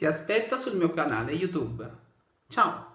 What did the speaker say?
Ti aspetto sul mio canale YouTube. Ciao!